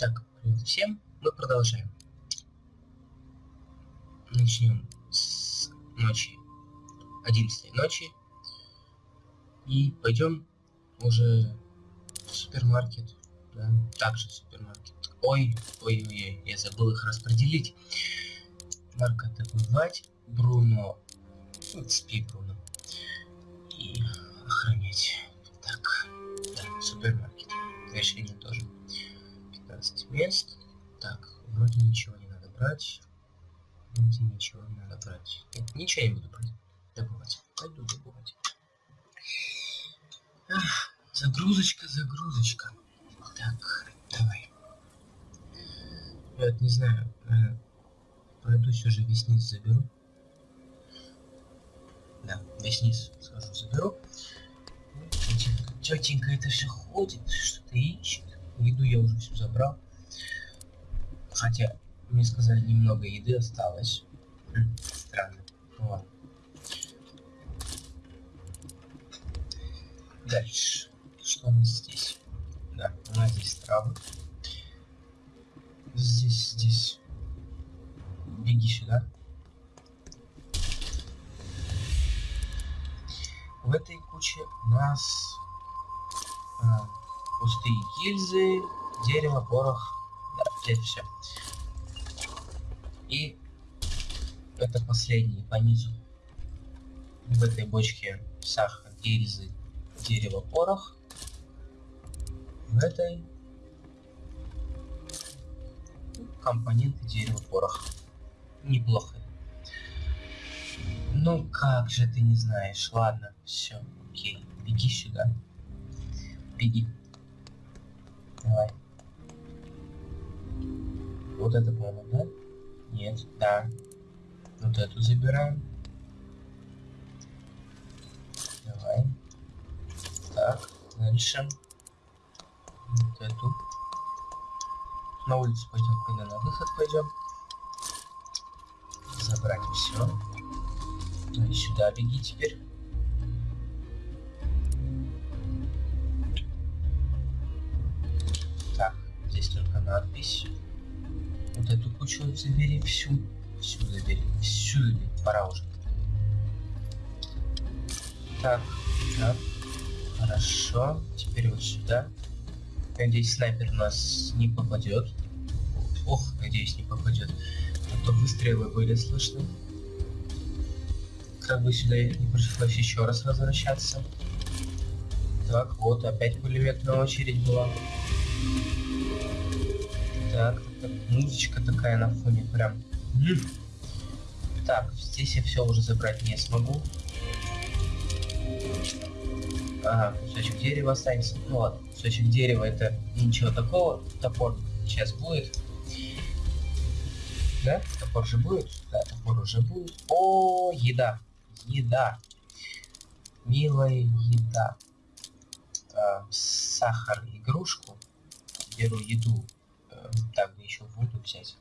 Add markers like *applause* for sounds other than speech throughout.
Так, привет всем. Мы продолжаем. Начнем с ночи. 11 ночи. И пойдем уже в супермаркет. Да, также в супермаркет. Ой, ой, ой, я забыл их распределить. Марка добывать, Бруно, ну, спи, Бруно, и охранять. Так, да, супермаркет. Решение тоже. 15 мест. Так, вроде ничего не надо брать. Вроде ничего не надо брать. Нет, ничего не буду брать. Добывать. Пойду добывать. Ах, загрузочка, загрузочка. Так, давай. Я вот не знаю, э, пройдусь весь низ заберу. Да, весь низ схожу заберу. Тетенька, тетенька это все ходит, что-то ищет. Еду я уже все забрал. Хотя, мне сказали, немного еды осталось. Странно. Ладно. Дальше. Что у нас здесь? Да, у нас здесь травы. Здесь, здесь. Беги сюда. В этой куче у нас а, пустые гильзы, дерево, порох. Все. И это последний по низу. В этой бочке сахар, гильзы, дерево, порох. В этой компоненты дерева, порох. Неплохо. Ну как же ты не знаешь? Ладно, все, окей. Беги сюда. Беги. Давай. Вот это, по-моему, да? Нет, да. Вот эту забираем. Давай. Так, дальше. Вот эту. На улицу пойдем, когда на выход пойдем. Забрать все. Ну и сюда беги теперь. Так, здесь только надпись. Вот эту кучу забери всю. Всю забери. Всю забери. Пора уже. Так, так. Хорошо. Теперь вот сюда. Надеюсь, снайпер нас не попадет. Ох, надеюсь, не попадет. А то выстрелы были слышны. Как бы сюда не пришлось еще раз возвращаться. Так, вот опять пулеметная очередь была. Так, так, музычка такая на фоне прям. Так, здесь я все уже забрать не смогу. Ага, кусочек дерева останется. Ну ладно, кусочек дерева это ничего такого. Топор сейчас будет. Да? Топор же будет? Да, топор уже будет. О, еда. Еда. Милая еда. А, сахар, игрушку. Беру еду. Так, да еще воду взять.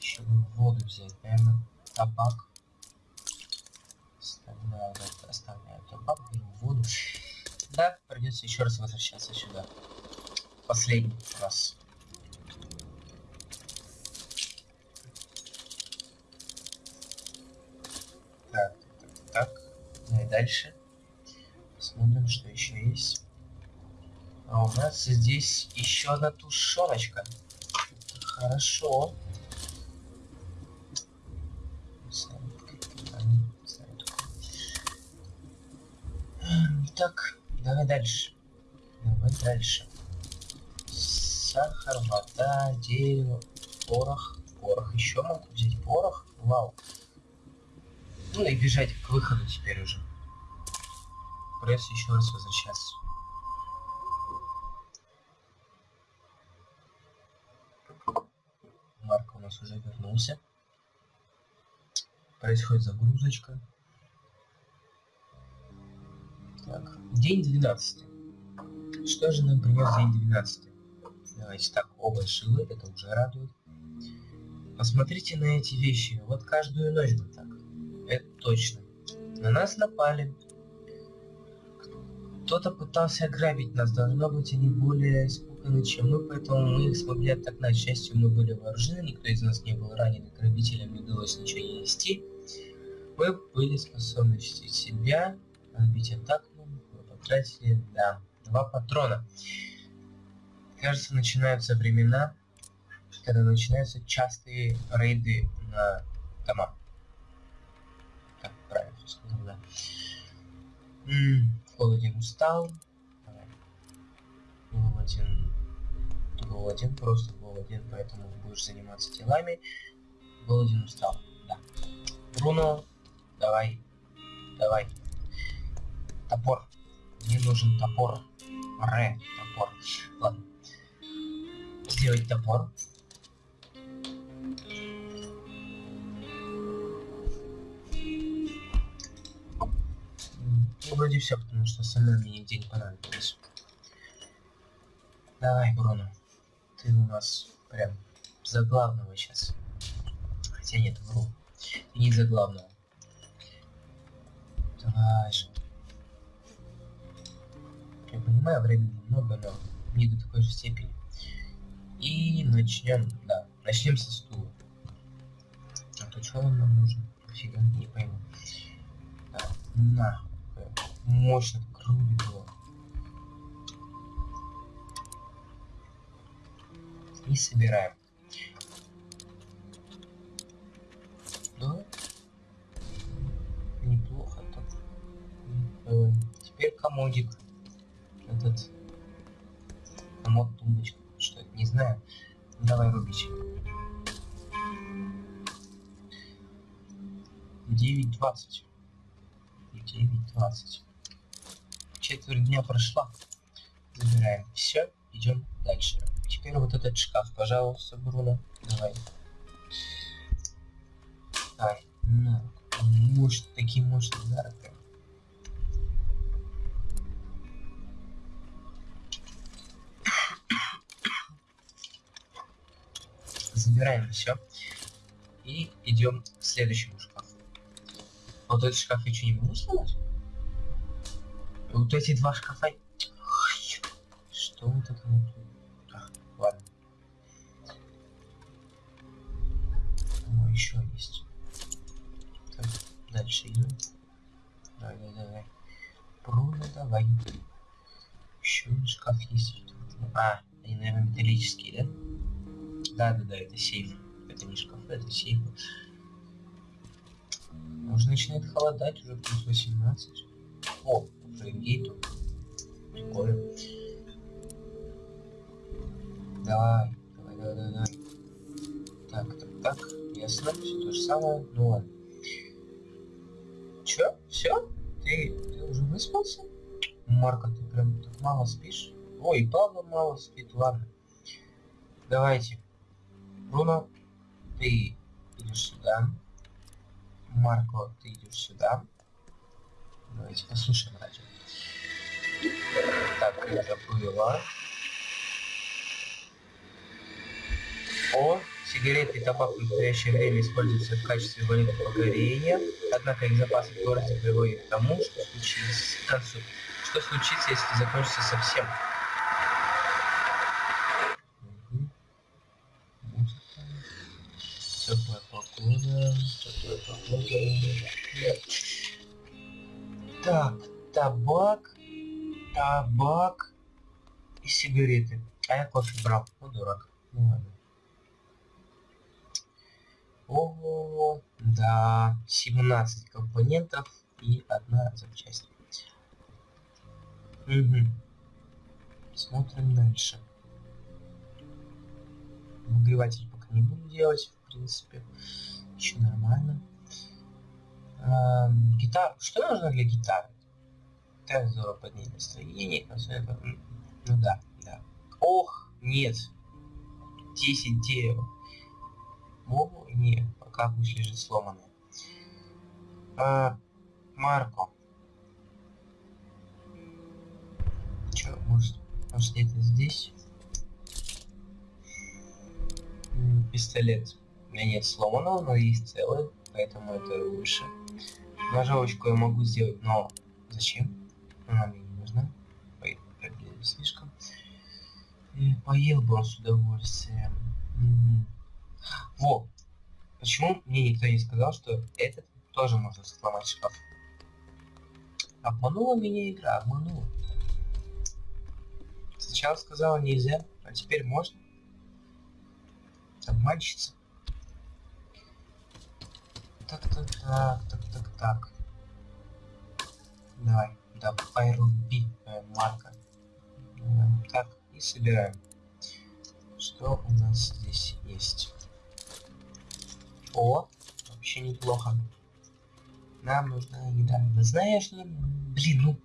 Еще воду взять, наверное. Табак. Оставляю, табак, беру воду. Да, придется еще раз возвращаться сюда. Последний раз. Так, так, так. Ну и дальше. Посмотрим, что еще есть. А у нас здесь еще одна тушеночка. Хорошо. Так, давай дальше. Давай дальше. Сахар, вода, дерево, порох. Порох еще могу взять порох. Вау. Ну и бежать к выходу теперь уже. Придется еще раз возвращаться. Марка у нас уже вернулся. Происходит загрузочка. Так, день 12. Что же нам принес день 12? Давайте так, оба живы, это уже радует. Посмотрите на эти вещи. Вот каждую ночь бы так. Это точно. На нас напали. Кто-то пытался ограбить нас, должно быть, они более испуганы, чем мы, поэтому мы их смогли отогнать. К счастью, мы были вооружены, никто из нас не был ранен, грабителям не удалось ничего не нести. Мы были способны защитить себя, отбить атаку, мы потратили, да, два патрона. Кажется, начинаются времена, когда начинаются частые рейды на дома. Так, правильно сказал, да. Голоден устал. Голоден. Голоден, просто голоден, поэтому будешь заниматься делами. Голоден устал, да. Бруно, давай, давай. Топор. Мне нужен топор. Ре, топор. Ладно. Сделать топор. Ну, вроде все, потому что остальное мне нигде не понадобилось. Давай, Бруно. Ты у нас прям за главного сейчас. Хотя нет, вру. Ты не за главного. Давай же. Я понимаю, времени много, но не до такой же степени. И начнем, да, начнем со стула. А то что он нам нужен? Фига, не пойму. Да, на рубит его. И собираем. Да? Неплохо так. Давай. Теперь комодик. Этот комод тумбочка. Что это, не знаю. Давай рубить. 9.20. 9.20 четверть дня прошла. Забираем. Все, идем дальше. Теперь вот этот шкаф, пожалуйста, Бруно. Давай. Давай. Ну, мощь, такие мощные удары. Забираем все. И идем к следующему шкафу. Вот этот шкаф что, не могу сломать? Вот эти два шкафа... Что вот это вот? А, ладно. О, еще есть. Так, дальше идем. Давай, давай, давай. Бруно, давай. Еще шкаф есть. А, они, наверное, металлические, да? Да, да, да, это сейф. Это не шкаф, это сейф. Уже начинает холодать, уже плюс 18. О, Фрейгейту. Прикольно. Давай, давай, давай, давай. Так, так, так. Ясно, все то же самое. Ну ладно. Чё? Все? Ты, ты уже выспался? Марка, ты прям так мало спишь? Ой, Павла мало спит, ладно. Давайте. Бруно, ты идешь сюда. Марко, ты идешь сюда. Давайте послушаем радио. Так, это было. О, сигареты и табак в настоящее время используются в качестве валюты погорения, однако их запасы в городе приводят к тому, что случится концу. Что случится, если закончится совсем? Теплая погода, теплая погода. Табак и сигареты. А я кофе брал. Ну, дурак. Ну ладно. Ого, да, 17 компонентов и одна запчасть. Угу. Смотрим дальше. Выгреватель пока не буду делать, в принципе. Еще нормально. А, гитар. Что нужно для гитары? Так здорово поднять настроение, концерта. Ну да, да. Ох, нет. 10 дерева. О, нет, пока пусть лежит сломанная. А, Марко. Чё, может, может где-то здесь? Пистолет. У меня нет сломанного, но есть целый, поэтому это лучше. Ножовочку я могу сделать, но зачем? она мне не нужна. Поел слишком. И поел бы он с удовольствием. Угу. Во! Почему мне никто не сказал, что этот тоже можно сломать шкаф? Обманула меня игра, обманула. Сначала сказала нельзя, а теперь можно. Обманщица. Так, так, так, так, так, так. Давай давай руби, э, Марка. Э, так, и собираем. Что у нас здесь есть? О, вообще неплохо. Нам нужна еда. Вы знаешь, что... Блин, ну...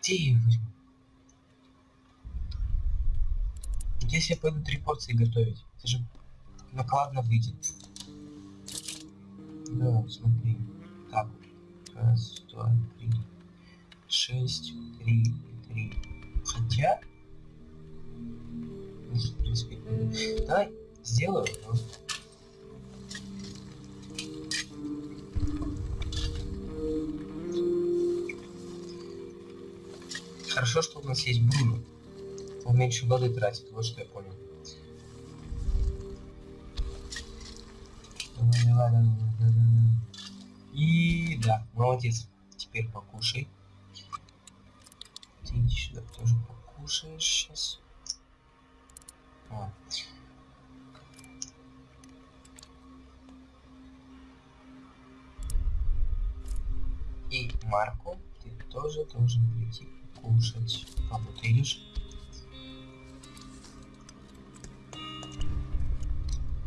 Где я возьму? Если я пойду три порции готовить, это же накладно выйдет. Да, смотри. Так, раз, два, три, шесть, три, три. Хотя... Ну, в принципе, давай сделаю, но... Хорошо, что у нас есть Бруно. Он меньше воды тратит, вот что я понял. И да, молодец. Теперь покушай. Ты иди сюда тоже покушаешь сейчас. О. И Марку ты тоже должен прийти кушать. А вот видишь?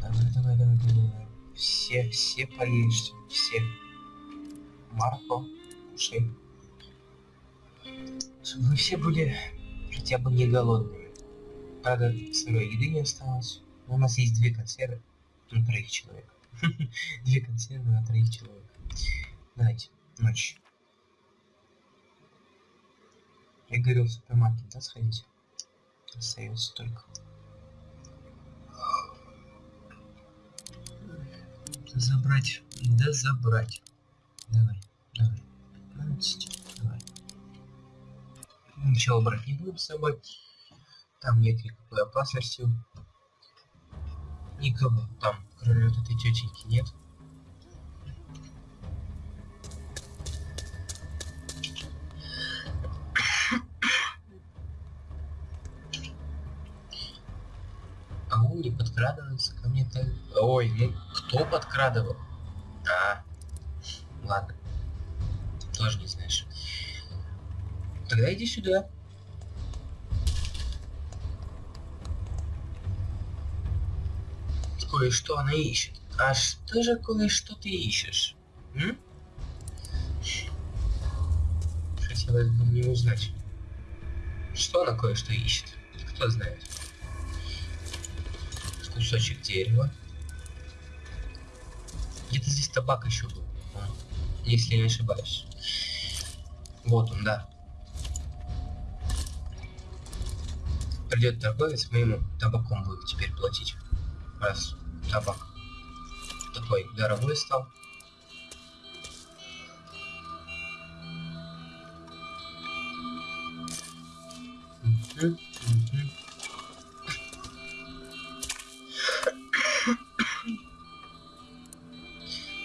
Давай, давай, давай, давай. Все, все поешьте, все. Марко, кушай. Чтобы вы все были хотя бы не голодными. Правда, сырой еды не осталось. У нас есть две консервы на троих человек. *laughs* Две консервы на троих человек. Давайте, ночь. Я говорил в супермаркет, да, сходить? Остается только. Забрать, да забрать. Давай, давай. 15, Ничего брать не будем с собой. Там нет никакой опасности. Никого там, кроме вот этой тетеньки, нет. А он не подкрадывается ко мне так. Ой, ну кто подкрадывал? А, ладно. Тоже не знаешь. Тогда иди сюда. Кое-что она ищет. А что же кое-что ты ищешь? М? Хотелось бы мне узнать. Что она кое-что ищет? Кто знает? Кусочек дерева. Где-то здесь табак еще был. Если я не ошибаюсь. Вот он, да. Придет торговец, мы ему табаком будем теперь платить. Раз табак такой дорогой стал.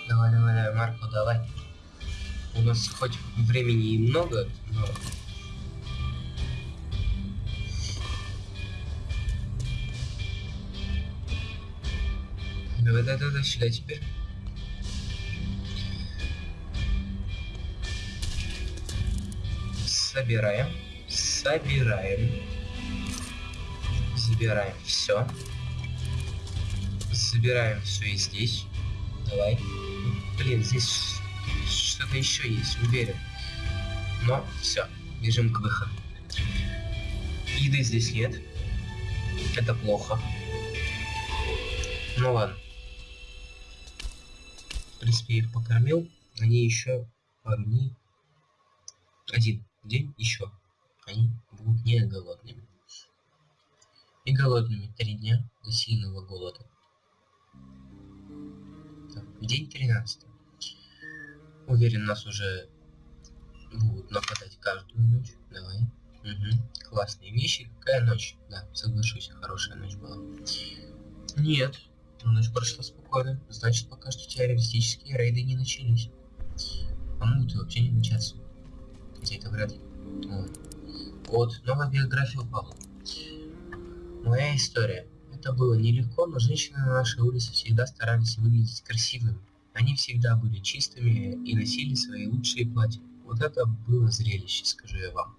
Давай, давай, давай, Марко, давай. У нас хоть времени и много, но... Давай, давай, давай, сюда теперь. Собираем. Собираем. Забираем все. Забираем все и здесь. Давай. Блин, здесь что-то еще есть, уверен. Но все, бежим к выходу. Еды здесь нет. Это плохо. Ну ладно. Принципе, я их покормил. Они еще дней. Один день еще. Они будут не голодными. И голодными три дня до сильного голода. Так, день 13. Уверен, нас уже будут нападать каждую ночь. Давай. Угу. Классные вещи. Какая ночь? Да, соглашусь, хорошая ночь была. Нет, ночь прошла спокойно. Значит, пока что террористические рейды не начались. А могут и вообще не начаться. Хотя это вряд ли. Вот, новая биография упала. Моя история. Это было нелегко, но женщины на нашей улице всегда старались выглядеть красивыми. Они всегда были чистыми и носили свои лучшие платья. Вот это было зрелище, скажу я вам.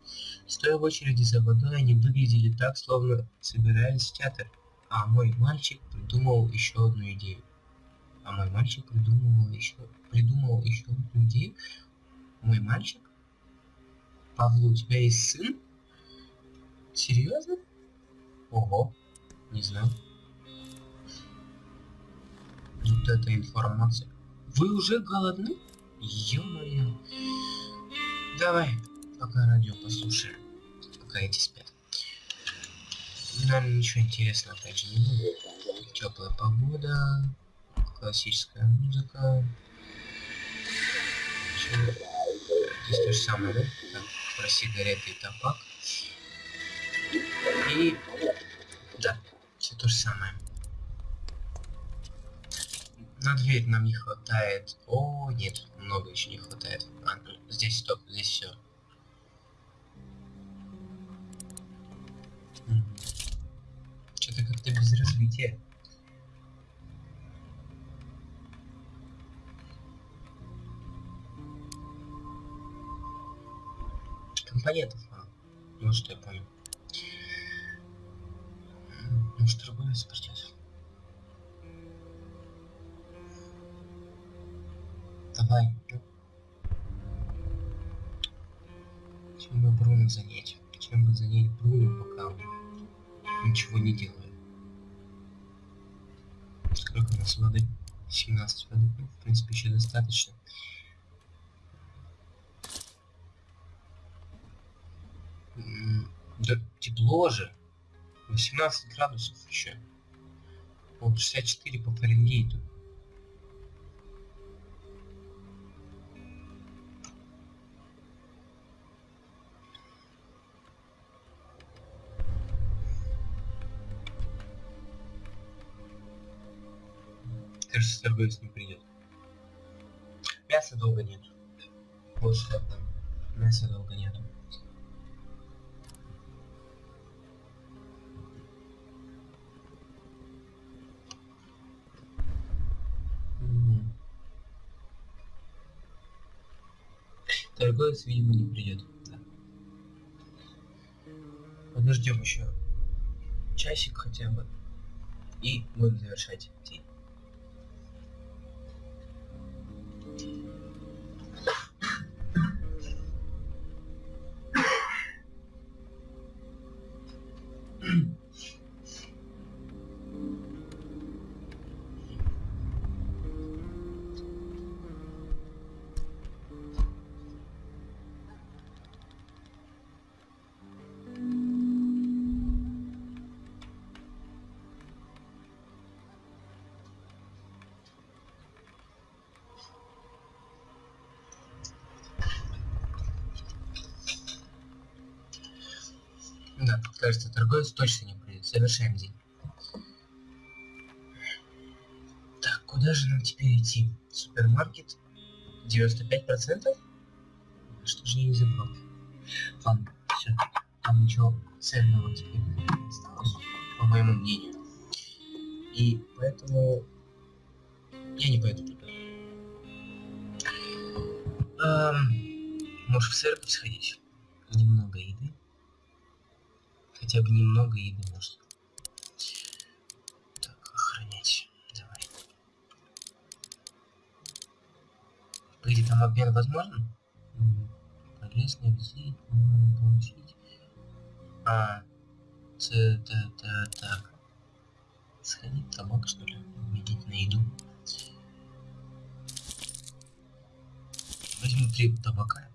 Стоя в очереди за водой, они выглядели так, словно собирались в театр. А мой мальчик придумал еще одну идею. А мой мальчик придумал еще, придумал еще одну идею. Мой мальчик? Павло, у тебя есть сын? Серьезно? Ого, не знаю. Вот эта информация. Вы уже голодны? Ё-моё. Давай, пока радио послушаем. Пока эти спят. Наверное, ничего интересного опять не будет. Теплая погода, классическая музыка. Здесь то же самое, да? Так, про сигареты и табак. И... Да, все то же самое. На дверь нам не хватает. О, нет, много еще не хватает. А, ну, здесь стоп, здесь все. Что-то как-то без развития. Компонентов мало. Ну что я понял. Может другое спортет. Давай. Чем бы Бруно занять? Чем бы занять Бруно, пока он ничего не делает? Сколько у нас воды? 17 воды. Ну, в принципе, еще достаточно. Да тепло же. 18 градусов еще. Вот 64 по Фаренгейту. Торговец не придет. Мяса долго нет. Вот что. Мяса долго нету. Торговец, видимо, не придет. Да. Подождем еще часик хотя бы. И будем завершать день. Да, кажется, торговец точно не придет. Завершаем день. Так, куда же нам теперь идти? Супермаркет? 95%? Что же я не забрал? Ладно, все. Там ничего ценного теперь не осталось, по моему мнению. И поэтому я не пойду туда. Эм, может в церковь сходить? Немного еды хотя бы немного еды может. Так, охранять. Давай. Погоди, там обмен возможен? Полезный визит, можно получить. А, это, это, так. Сходить табак, что ли? Видеть на еду. Возьму три табака.